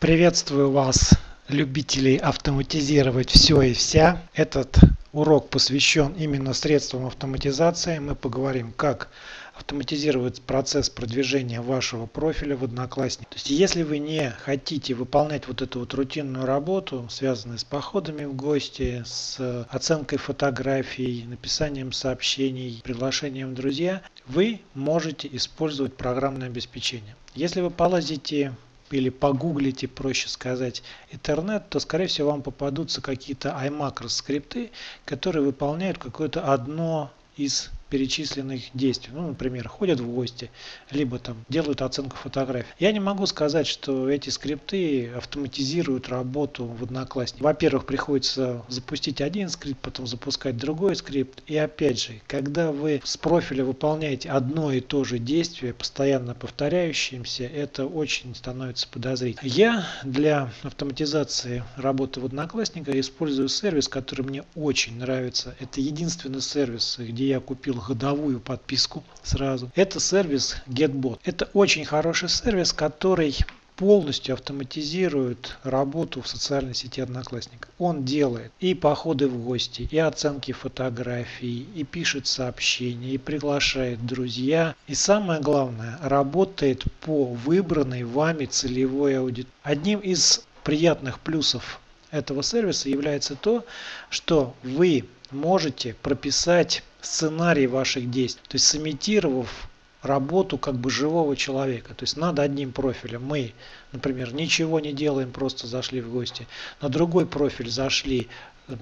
Приветствую вас, любителей автоматизировать все и вся. Этот урок посвящен именно средствам автоматизации. Мы поговорим, как автоматизировать процесс продвижения вашего профиля в Одноклассник. То есть, если вы не хотите выполнять вот эту вот рутинную работу, связанную с походами в гости, с оценкой фотографий, написанием сообщений, приглашением в друзья, вы можете использовать программное обеспечение. Если вы полазите или погуглите, проще сказать, интернет, то, скорее всего, вам попадутся какие-то iMacro скрипты, которые выполняют какое-то одно из перечисленных действий. Ну, например, ходят в гости, либо там делают оценку фотографий. Я не могу сказать, что эти скрипты автоматизируют работу в Однокласснике. Во-первых, приходится запустить один скрипт, потом запускать другой скрипт. И опять же, когда вы с профиля выполняете одно и то же действие, постоянно повторяющимся, это очень становится подозрительным. Я для автоматизации работы в Одноклассниках использую сервис, который мне очень нравится. Это единственный сервис, где я купил годовую подписку сразу. Это сервис GetBot. Это очень хороший сервис, который полностью автоматизирует работу в социальной сети Одноклассник. Он делает и походы в гости, и оценки фотографий, и пишет сообщения, и приглашает друзья. И самое главное, работает по выбранной вами целевой аудитории. Одним из приятных плюсов этого сервиса является то, что вы можете прописать сценарий ваших действий. То есть сымитировав работу как бы живого человека. То есть над одним профилем мы, например, ничего не делаем, просто зашли в гости. На другой профиль зашли,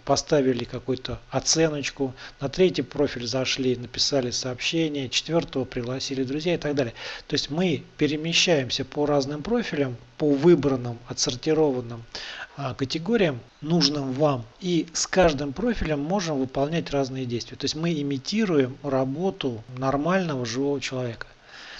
поставили какую-то оценочку, на третий профиль зашли, написали сообщение, четвертого пригласили друзья и так далее. То есть мы перемещаемся по разным профилям, по выбранным, отсортированным а, категориям, нужным вам. И с каждым профилем можем выполнять разные действия. То есть мы имитируем работу нормального живого человека.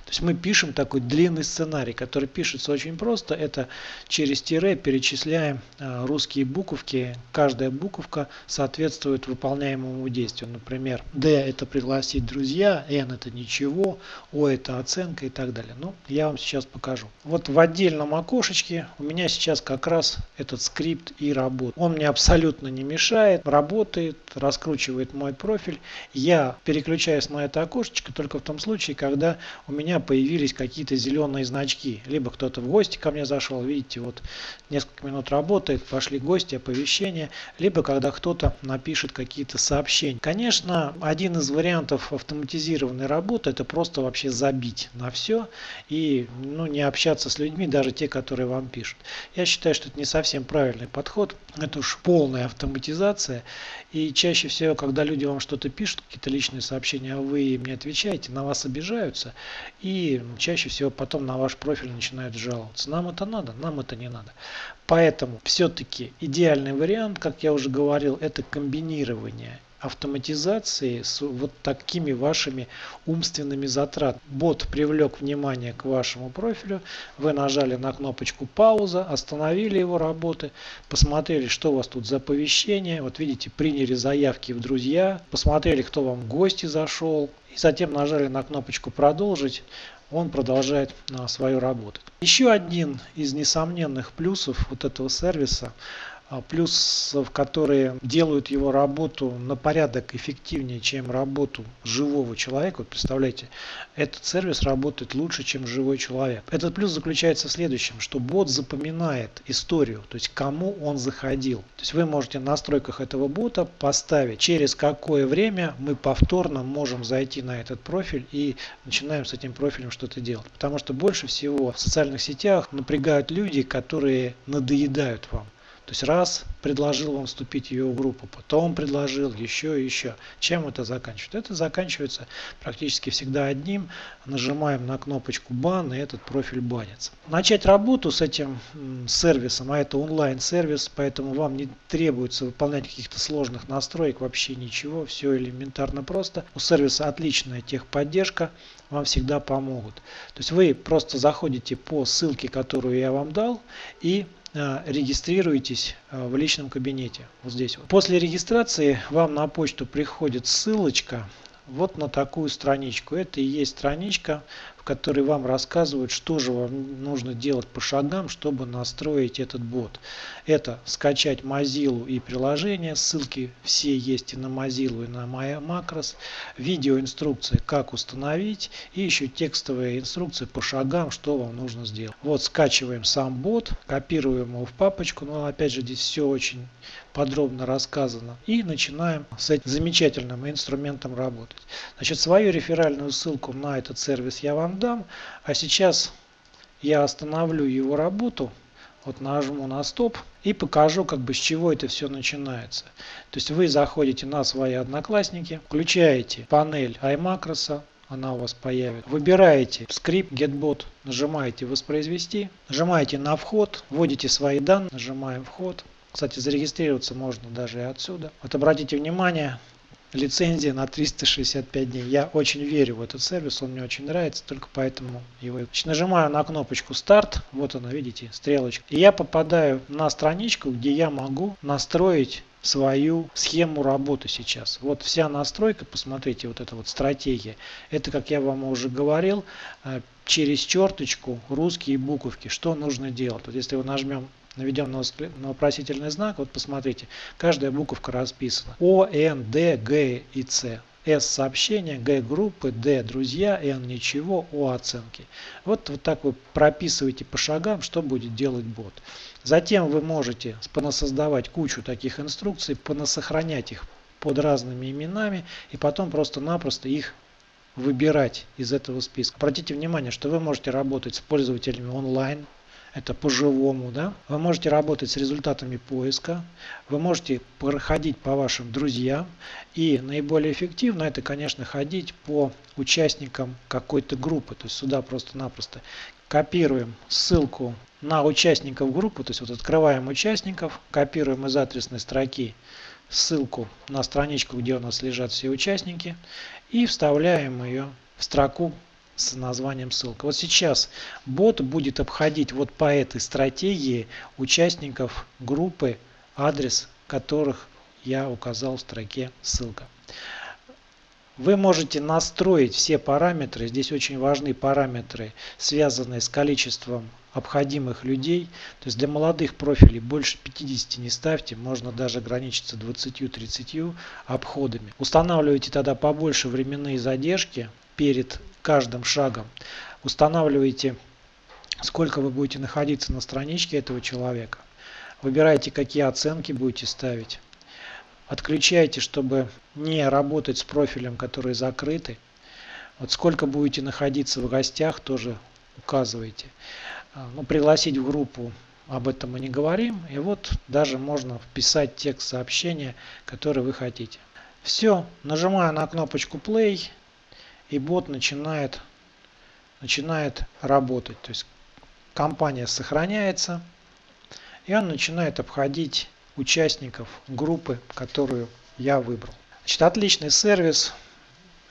То есть мы пишем такой длинный сценарий, который пишется очень просто. Это через тире перечисляем а, русские буковки. Каждая буковка соответствует выполняемому действию. Например, D это пригласить друзья, N это ничего, O это оценка и так далее. Ну, я вам сейчас покажу. Вот в отдельном окошечке у меня сейчас как раз этот скрипт и работает. Он мне абсолютно не мешает, работает, раскручивает мой профиль. Я переключаюсь на это окошечко только в том случае, когда у меня меня появились какие-то зеленые значки. Либо кто-то в гости ко мне зашел, видите, вот несколько минут работает, пошли гости, оповещения. Либо когда кто-то напишет какие-то сообщения. Конечно, один из вариантов автоматизированной работы это просто вообще забить на все и ну, не общаться с людьми, даже те, которые вам пишут. Я считаю, что это не совсем правильный подход. Это уж полная автоматизация. И чаще всего, когда люди вам что-то пишут, какие-то личные сообщения, а вы им не отвечаете, на вас обижаются и чаще всего потом на ваш профиль начинают жаловаться. Нам это надо, нам это не надо. Поэтому все-таки идеальный вариант, как я уже говорил, это комбинирование автоматизации с вот такими вашими умственными затратами. Бот привлек внимание к вашему профилю, вы нажали на кнопочку пауза, остановили его работы, посмотрели, что у вас тут за оповещение, вот видите, приняли заявки в друзья, посмотрели, кто вам в гости зашел, и затем нажали на кнопочку продолжить, он продолжает а, свою работу. Еще один из несомненных плюсов вот этого сервиса плюсов, которые делают его работу на порядок эффективнее, чем работу живого человека. Вот представляете, этот сервис работает лучше, чем живой человек. Этот плюс заключается в следующем, что бот запоминает историю, то есть кому он заходил. То есть вы можете в настройках этого бота поставить, через какое время мы повторно можем зайти на этот профиль и начинаем с этим профилем что-то делать. Потому что больше всего в социальных сетях напрягают люди, которые надоедают вам. То есть раз предложил вам вступить в его группу, потом предложил еще и еще. Чем это заканчивается? Это заканчивается практически всегда одним. Нажимаем на кнопочку бан и этот профиль банится. Начать работу с этим сервисом, а это онлайн сервис, поэтому вам не требуется выполнять каких-то сложных настроек, вообще ничего, все элементарно просто. У сервиса отличная техподдержка, вам всегда помогут. То есть вы просто заходите по ссылке, которую я вам дал и Э, регистрируйтесь э, в личном кабинете. Вот здесь. Вот. После регистрации вам на почту приходит ссылочка вот на такую страничку. Это и есть страничка, в которые вам рассказывают, что же вам нужно делать по шагам, чтобы настроить этот бот. Это скачать Mozilla и приложение, ссылки все есть и на Mozilla, и на Macros, видеоинструкция, как установить, и еще текстовая инструкция по шагам, что вам нужно сделать. Вот скачиваем сам бот, копируем его в папочку, но опять же здесь все очень подробно рассказано. И начинаем с этим замечательным инструментом работать. Значит, свою реферальную ссылку на этот сервис я вам дам. А сейчас я остановлю его работу. Вот нажму на стоп и покажу, как бы с чего это все начинается. То есть вы заходите на свои одноклассники, включаете панель iMacros, она у вас появится. Выбираете скрипт GetBot, нажимаете воспроизвести, нажимаете на вход, вводите свои данные, нажимаем вход. Кстати, зарегистрироваться можно даже и отсюда. Вот обратите внимание, лицензия на 365 дней. Я очень верю в этот сервис, он мне очень нравится, только поэтому его. Нажимаю на кнопочку старт, вот она, видите, стрелочка. И я попадаю на страничку, где я могу настроить свою схему работы сейчас. Вот вся настройка, посмотрите, вот эта вот стратегия. Это, как я вам уже говорил, э, через черточку русские буковки. Что нужно делать? Вот если мы нажмем наведем на вопросительный знак, вот посмотрите, каждая буковка расписана. О, Н, Д, Г и С. С сообщения, Г группы, Д друзья, Н ничего, О оценки. Вот, вот так вы прописываете по шагам, что будет делать бот. Затем вы можете понасоздавать кучу таких инструкций, понасохранять их под разными именами и потом просто-напросто их выбирать из этого списка. Обратите внимание, что вы можете работать с пользователями онлайн, это по-живому, да. Вы можете работать с результатами поиска, вы можете проходить по вашим друзьям и наиболее эффективно это, конечно, ходить по участникам какой-то группы. То есть сюда просто-напросто копируем ссылку на участников группы, то есть вот открываем участников, копируем из адресной строки ссылку на страничку, где у нас лежат все участники и вставляем ее в строку с названием ссылка. Вот сейчас бот будет обходить вот по этой стратегии участников группы, адрес которых я указал в строке ссылка. Вы можете настроить все параметры, здесь очень важны параметры, связанные с количеством обходимых людей. То есть для молодых профилей больше 50 не ставьте, можно даже ограничиться 20-30 обходами. Устанавливайте тогда побольше временные задержки перед каждым шагом устанавливаете, сколько вы будете находиться на страничке этого человека. Выбираете, какие оценки будете ставить. Отключайте, чтобы не работать с профилем, который закрыты. Вот сколько будете находиться в гостях, тоже указывайте. А, ну, пригласить в группу об этом мы не говорим. И вот даже можно вписать текст сообщения, который вы хотите. Все, нажимаю на кнопочку play и бот начинает, начинает работать. То есть компания сохраняется, и он начинает обходить участников группы, которую я выбрал. Значит, отличный сервис.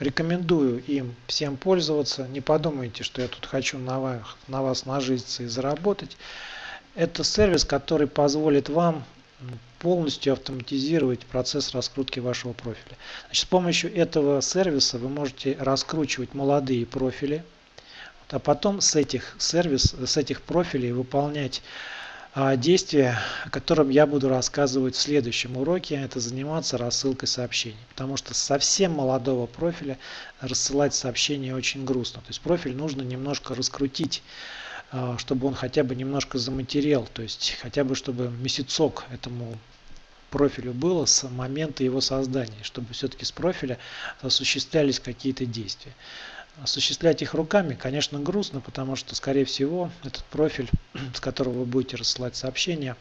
Рекомендую им всем пользоваться. Не подумайте, что я тут хочу на вас, на вас нажиться и заработать. Это сервис, который позволит вам полностью автоматизировать процесс раскрутки вашего профиля. Значит, с помощью этого сервиса вы можете раскручивать молодые профили, а потом с этих, сервис, с этих профилей выполнять а, действия, о котором я буду рассказывать в следующем уроке. Это заниматься рассылкой сообщений. Потому что совсем молодого профиля рассылать сообщения очень грустно. То есть профиль нужно немножко раскрутить чтобы он хотя бы немножко заматерел, то есть хотя бы чтобы месяцок этому профилю было с момента его создания, чтобы все-таки с профиля осуществлялись какие-то действия. Осуществлять их руками, конечно, грустно, потому что, скорее всего, этот профиль, с которого вы будете рассылать сообщения,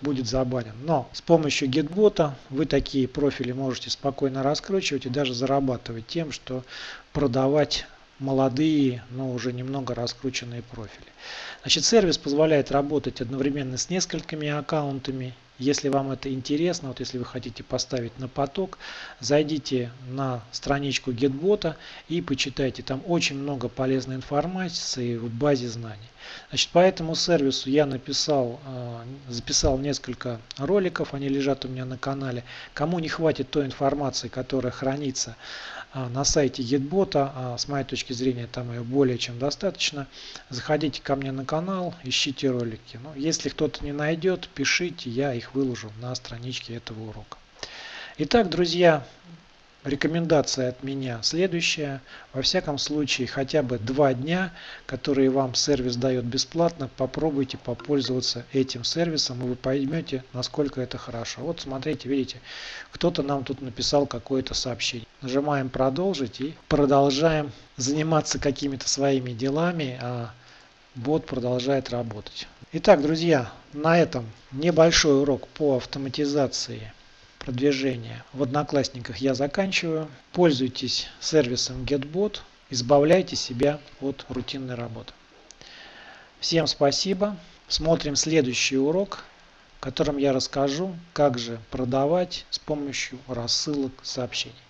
будет забанен. Но с помощью гитбота вы такие профили можете спокойно раскручивать и даже зарабатывать тем, что продавать молодые, но уже немного раскрученные профили. Значит, сервис позволяет работать одновременно с несколькими аккаунтами Если вам это интересно, вот если вы хотите поставить на поток, зайдите на страничку GetBot и почитайте. Там очень много полезной информации в базе знаний. Значит, по этому сервису я написал, э, записал несколько роликов, они лежат у меня на канале. Кому не хватит той информации, которая хранится э, на сайте GetBot, а с моей точки зрения там ее более чем достаточно, заходите ко мне на канал, ищите ролики. Ну, если кто-то не найдет, пишите, я их выложу на страничке этого урока. Итак, друзья, Рекомендация от меня следующая. Во всяком случае, хотя бы два дня, которые вам сервис дает бесплатно, попробуйте попользоваться этим сервисом, и вы поймете, насколько это хорошо. Вот смотрите, видите, кто-то нам тут написал какое-то сообщение. Нажимаем «Продолжить» и продолжаем заниматься какими-то своими делами, а бот продолжает работать. Итак, друзья, на этом небольшой урок по автоматизации продвижения в Одноклассниках я заканчиваю. Пользуйтесь сервисом GetBot, избавляйте себя от рутинной работы. Всем спасибо. Смотрим следующий урок, в котором я расскажу, как же продавать с помощью рассылок сообщений.